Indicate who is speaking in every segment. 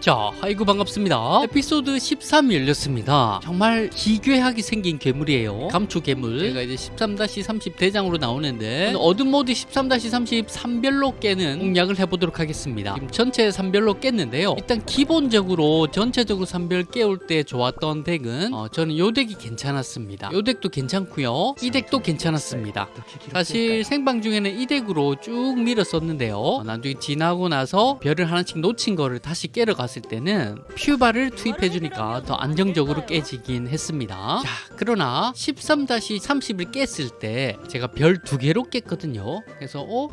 Speaker 1: 자, 아이고 반갑습니다. 에피소드 13이 열렸습니다. 정말 기괴하게 생긴 괴물이에요. 감초 괴물. 제가 이제 13-30 대장으로 나오는데 어둠 모드 13-30 3별로 깨는 공략을 해보도록 하겠습니다. 지금 전체 3별로 깼는데요. 일단 기본적으로 전체적으로 3별 깨울 때 좋았던 덱은 어, 저는 요 덱이 괜찮았습니다. 요 덱도 괜찮고요. 이 덱도 괜찮았습니다. 사실 생방 중에는 이 덱으로 쭉 밀었었는데요. 어, 나중에 지나고 나서 별을 하나씩 놓친 거를 다시 깨러 갔을 때는 퓨바를 투입해 주니까 더 안정적으로 깨지긴 했습니다. 자, 그러나 13-30을 깼을 때 제가 별 두 개로 깼거든요. 그래서 어?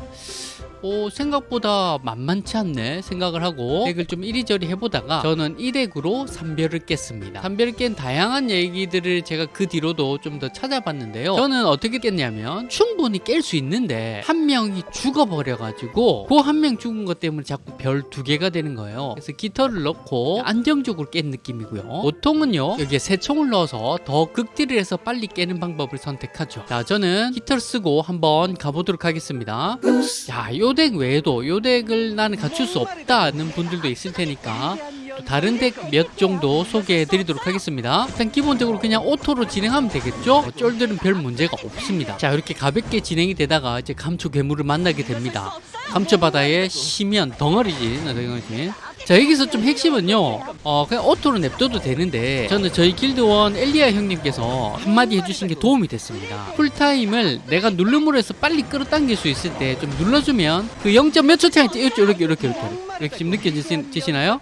Speaker 1: 어, 생각보다 만만치 않네 생각을 하고 덱을 좀 이리저리 해보다가 저는 이 덱으로 3별을 깼습니다. 3별을 깬 다양한 얘기들을 제가 그 뒤로도 좀 더 찾아봤는데요. 저는 어떻게 깼냐면 충분히 깰 수 있는데 한 명이 죽어버려가지고 그 한 명 죽은 것 때문에 자꾸 별 두 개가 되는 거예요. 그래서 깃털을 넣고 안정적으로 깬 느낌이고요. 보통은요 여기에 세 총을 넣어서 더 극딜을 해서 빨리 깨는 방법을 선택하죠. 자 저는 깃털 쓰고 한번 가보도록 하겠습니다. 자, 요덱 외에도 요 덱을 나는 갖출 수 없다는 분들도 있을 테니까 또 다른 덱 몇 정도 소개해 드리도록 하겠습니다. 일단 기본적으로 그냥 오토로 진행하면 되겠죠? 어, 쫄들은 별 문제가 없습니다. 자, 이렇게 가볍게 진행이 되다가 이제 감초 괴물을 만나게 됩니다. 감초 바다의 심연 덩어리지, 덩어리지. 자 여기서 좀 핵심은요 어 그냥 오토로 냅둬도 되는데 저는 저희 길드원 엘리아 형님께서 한마디 해주신 게 도움이 됐습니다 쿨타임을 내가 누름으로 해서 빨리 끌어당길 수 있을 때 좀 눌러주면 그 0. 몇 초 차이 이렇게 이렇게 이렇게 이렇게 이렇게 지금 느껴지시나요?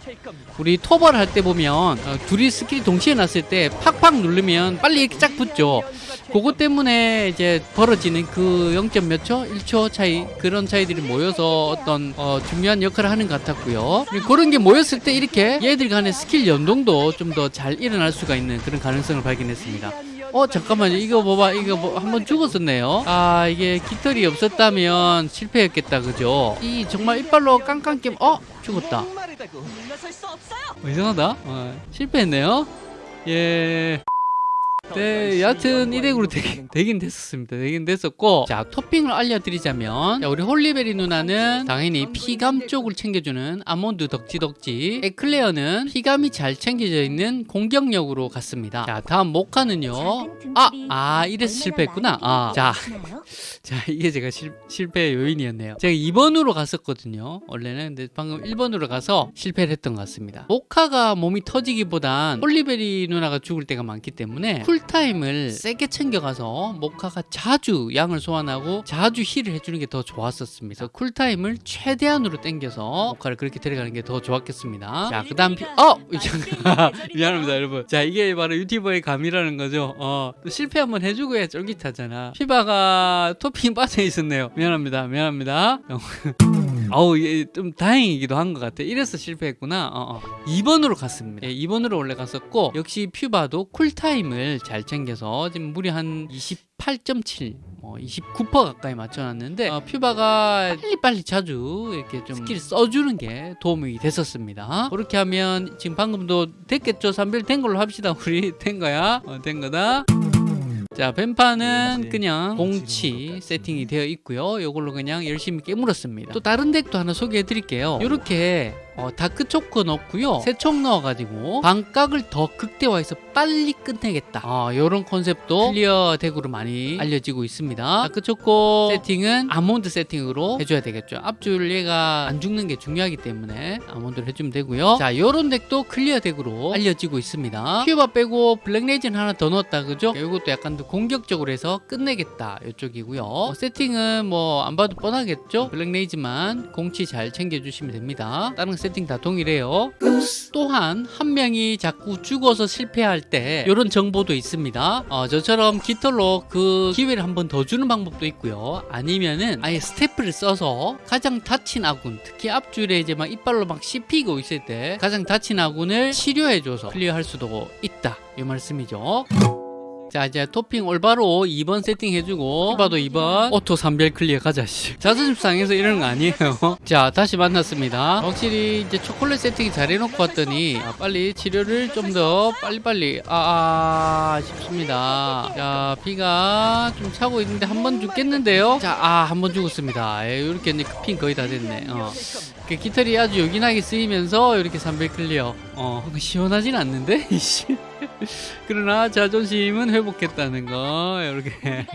Speaker 1: 우리 토벌 할 때 보면 어, 둘이 스킬 동시에 났을 때 팍팍 누르면 빨리 이렇게 쫙 붙죠 그것 때문에 이제 벌어지는 그 0. 몇 초? 1초 차이? 그런 차이들이 모여서 어떤 어, 중요한 역할을 하는 것 같았고요. 그런 게 모였을 때 이렇게 얘들 간의 스킬 연동도 좀 더 잘 일어날 수가 있는 그런 가능성을 발견했습니다. 어 잠깐만요. 이거 봐봐. 이거 뭐 한번 죽었었네요. 아 이게 깃털이 없었다면 실패했겠다. 그죠? 이 정말 이빨로 깡깡 깨 어? 죽었다. 어, 이상하다. 어, 실패했네요. 예 네, 여하튼 이 덱으로 되긴, 되긴 됐었습니다. 되긴 됐었고, 자, 토핑을 알려드리자면, 자, 우리 홀리베리 누나는 당연히 피감 쪽을 챙겨주는 아몬드 덕지덕지, 에클레어는 피감이 잘 챙겨져 있는 공격력으로 갔습니다. 자, 다음 모카는요, 아, 아, 이래서 실패했구나. 아, 자, 자, 이게 제가 실, 실패의 요인이었네요. 제가 2번으로 갔었거든요. 원래는. 근데 방금 1번으로 가서 실패를 했던 것 같습니다. 모카가 몸이 터지기보단 홀리베리 누나가 죽을 때가 많기 때문에 쿨 타임을 세게 챙겨가서 모카가 자주 양을 소환하고 자주 힐을 해주는 게 더 좋았었습니다. 쿨타임을 최대한으로 땡겨서 모카를 그렇게 데려가는 게 더 좋았겠습니다. 자, 그 다음, 피... 어! 미안합니다, 여러분. 자, 이게 바로 유튜버의 감이라는 거죠. 어, 또 실패 한번 해주고 야 쫄깃하잖아. 퓨바가 토핑 빠져 있었네요. 미안합니다, 미안합니다. 어우 좀 다행이기도 한 것 같아. 이래서 실패했구나. 어, 어. 2번으로 갔습니다. 예, 2번으로 원래 갔었고 역시 퓨바도 쿨타임을 잘 챙겨서 지금 무려 한 28.7 뭐 29% 가까이 맞춰놨는데 어, 퓨바가 빨리빨리 자주 이렇게 좀 스킬. 써주는 게 도움이 됐었습니다. 그렇게 하면 지금 방금도 됐겠죠? 3별 된 걸로 합시다. 우리 된 거야. 어, 된 거다 자 뱀파는 그냥 공치 세팅이 되어 있고요. 요걸로 그냥 열심히 깨물었습니다. 또 다른 덱도 하나 소개해 드릴게요. 이렇게 어, 다크초코 넣고요. 세총 넣어가지고 방깎을 더 극대화해서 빨리 끝내겠다. 어, 이런 컨셉도 클리어 덱으로 많이 알려지고 있습니다. 다크초코 세팅은 아몬드 세팅으로 해줘야 되겠죠. 앞줄 얘가 안 죽는 게 중요하기 때문에 아몬드를 해주면 되고요. 자 이런 덱도 클리어 덱으로 알려지고 있습니다. 퓨바 빼고 블랙레이즌 하나 더 넣었다 그죠? 이것도 약간 더 공격적으로 해서 끝내겠다 이쪽이고요. 어, 세팅은 뭐 안 봐도 뻔하겠죠? 블랙레이즌만 공치 잘 챙겨주시면 됩니다. 다른 세팅 다 동일해요. 또한 한 명이 자꾸 죽어서 실패할 때 이런 정보도 있습니다. 어, 저처럼 깃털로 그 기회를 한 번 더 주는 방법도 있고요. 아니면은 아예 스태프를 써서 가장 다친 아군 특히 앞줄에 이제 막 이빨로 막 씹히고 있을 때 가장 다친 아군을 치료해줘서 클리어할 수도 있다. 이 말씀이죠 자 이제 토핑 올바로 2번 세팅해주고 퓨바도 2번 오토 3별 클리어 가자 씨. 자존심 상해서 이러는 거 아니에요? 자 다시 만났습니다. 확실히 이제 초콜릿 세팅 잘 해놓고 왔더니 아, 빨리 치료를 좀 더 빨리빨리 아, 아 싶습니다. 자 피가 좀 차고 있는데 한 번 죽겠는데요? 자아한 번 죽었습니다. 예, 에이, 이렇게 이제 핑 거의 다 됐네. 어. 그 깃털이 아주 요긴하게 쓰이면서 이렇게 300 클리어 어 시원하진 않는데? 이씨. 그러나 자존심은 회복했다는 거 이렇게.